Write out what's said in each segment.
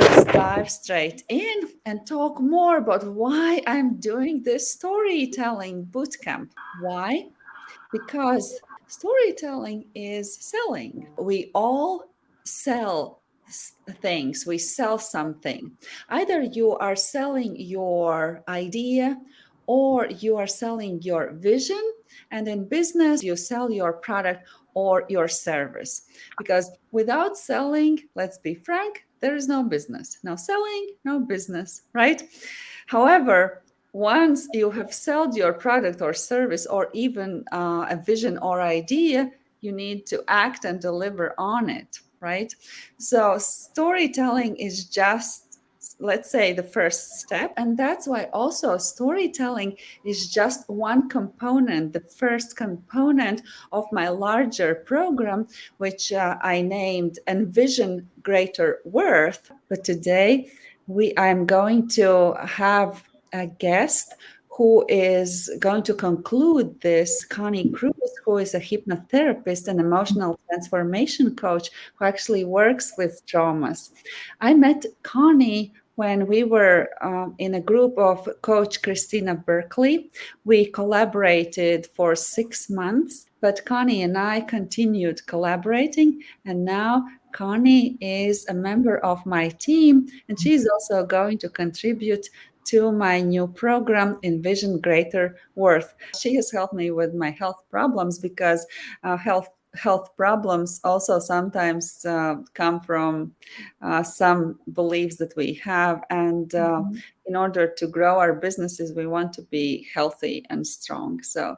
let's dive straight in and talk more about why I'm doing this storytelling bootcamp. Why? Because storytelling is selling. We all sell things, we sell something. Either you are selling your idea or you are selling your vision. And in business, you sell your product or your service. Because without selling, let's be frank, there is no business. No selling, no business, right? However, once you have sold your product or service or even uh, a vision or idea, you need to act and deliver on it, right? So storytelling is just let's say the first step and that's why also storytelling is just one component the first component of my larger program which uh, i named envision greater worth but today we i'm going to have a guest who is going to conclude this, Connie Cruz, who is a hypnotherapist and emotional transformation coach who actually works with traumas. I met Connie when we were um, in a group of coach Christina Berkeley. We collaborated for six months, but Connie and I continued collaborating. And now Connie is a member of my team, and she's also going to contribute to my new program, Envision Greater Worth. She has helped me with my health problems because uh, health health problems also sometimes uh, come from uh, some beliefs that we have. And uh, mm-hmm. in order to grow our businesses we want to be healthy and strong. So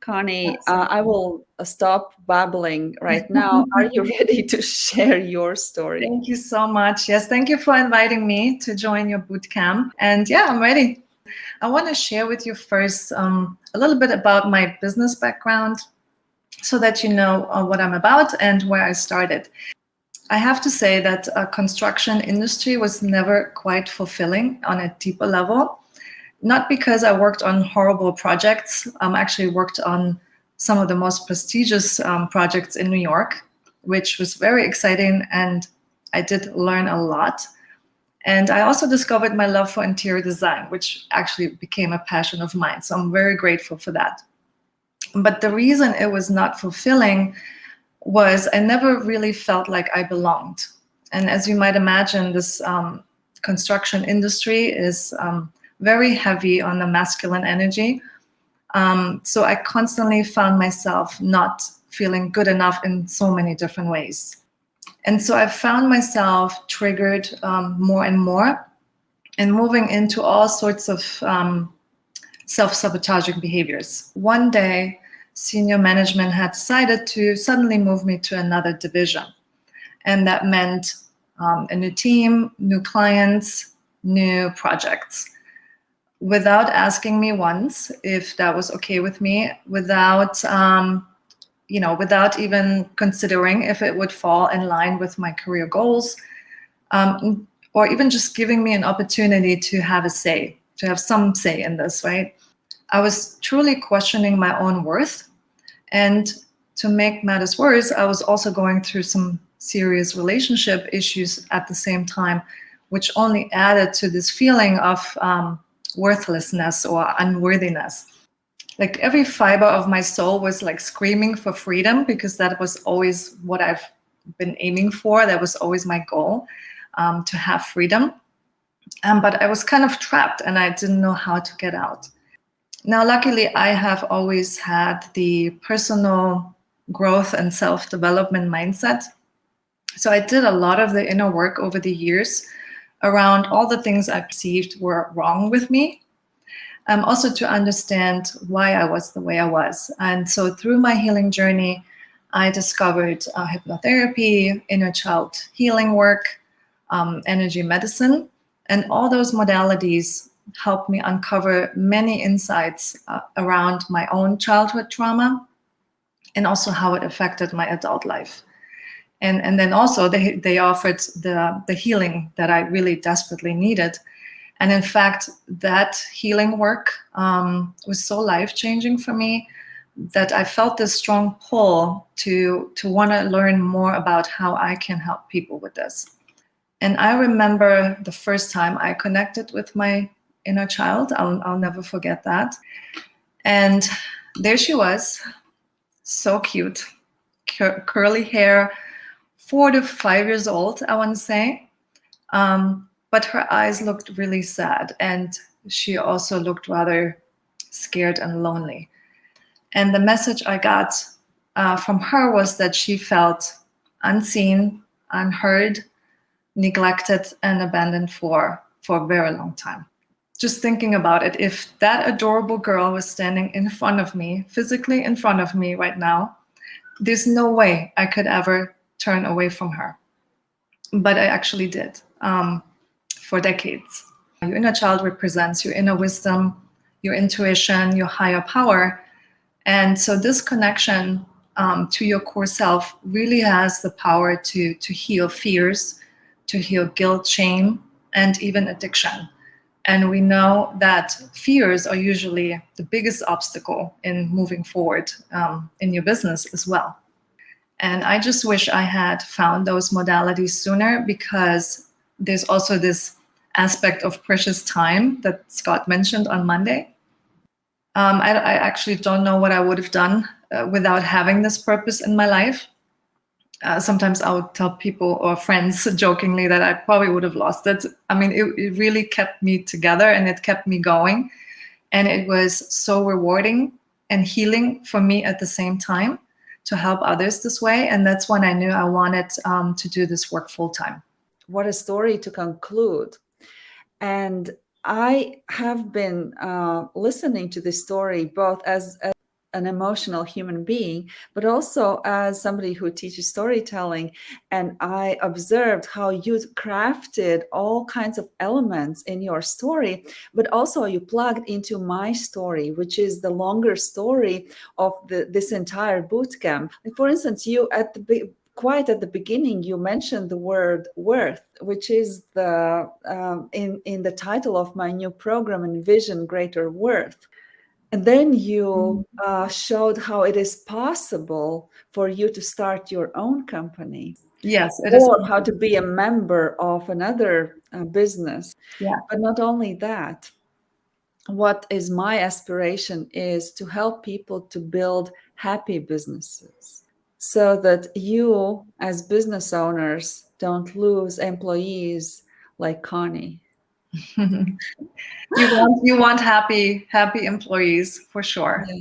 connie uh, i will stop babbling right now. Are you ready to share your story? Thank you so much. Yes thank you for inviting me to join your boot camp. And yeah i'm ready. I want to share with you first um, a little bit about my business background so that you know uh, what I'm about and where I started. I have to say that a construction industry was never quite fulfilling on a deeper level. Not because I worked on horrible projects. I um, actually worked on some of the most prestigious um, projects in New York, which was very exciting and I did learn a lot. And I also discovered my love for interior design, which actually became a passion of mine. So I'm very grateful for that. But the reason it was not fulfilling was I never really felt like I belonged. And as you might imagine, this um, construction industry is um, very heavy on the masculine energy. Um, so I constantly found myself not feeling good enough in so many different ways. And so I found myself triggered um, more and more and moving into all sorts of um, self-sabotaging behaviors. One day, senior management had decided to suddenly move me to another division. And that meant um, a new team, new clients, new projects. Without asking me once if that was okay with me, without, um, you know, without even considering if it would fall in line with my career goals, um, or even just giving me an opportunity to have a say, to have some say in this, right? I was truly questioning my own worth and to make matters worse, I was also going through some serious relationship issues at the same time, which only added to this feeling of um, worthlessness or unworthiness. Like every fiber of my soul was like screaming for freedom because that was always what I've been aiming for. That was always my goal, um, to have freedom. Um, but I was kind of trapped and I didn't know how to get out. Now, luckily, I have always had the personal growth and self-development mindset. So I did a lot of the inner work over the years around all the things I perceived were wrong with me. Um, also to understand why I was the way I was. And so through my healing journey, I discovered uh, hypnotherapy, inner child healing work, um, energy medicine, and all those modalities helped me uncover many insights uh, around my own childhood trauma and also how it affected my adult life. And, and then also they, they offered the, the healing that I really desperately needed. And in fact, that healing work um, was so life-changing for me that I felt this strong pull to, to want to learn more about how I can help people with this. And I remember the first time I connected with my inner child. I'll, I'll never forget that. And there she was, so cute, cur curly hair, four to five years old, I want to say. Um, but her eyes looked really sad and she also looked rather scared and lonely. And the message I got uh, from her was that she felt unseen, unheard, neglected, and abandoned for, for a very long time. Just thinking about it, if that adorable girl was standing in front of me, physically in front of me right now, there's no way I could ever turn away from her. But I actually did um, for decades. Your inner child represents your inner wisdom, your intuition, your higher power. And so this connection um, to your core self really has the power to, to heal fears, to heal guilt, shame, and even addiction. And we know that fears are usually the biggest obstacle in moving forward um, in your business as well. And I just wish I had found those modalities sooner because there's also this aspect of precious time that Scott mentioned on Monday. Um, I, I, actually don't know what I would have done uh, without having this purpose in my life. Uh, sometimes I would tell people or friends jokingly that I probably would have lost it. I mean, it, it really kept me together and it kept me going. And it was so rewarding and healing for me at the same time to help others this way. And that's when I knew I wanted um, to do this work full time. What a story to conclude. And I have been uh, listening to this story both as, as an emotional human being, but also as somebody who teaches storytelling. And I observed how you crafted all kinds of elements in your story, but also you plugged into my story, which is the longer story of the, this entire bootcamp. For instance, you at the quite at the beginning, you mentioned the word worth, which is the um, in, in the title of my new program, Envision Greater Worth. And then you mm-hmm. uh, showed how it is possible for you to start your own company. Yes, it or is. how to be a member of another uh, business. Yeah. But not only that, what is my aspiration is to help people to build happy businesses so that you as business owners don't lose employees like Connie. you want you want happy happy employees for sure. Yeah.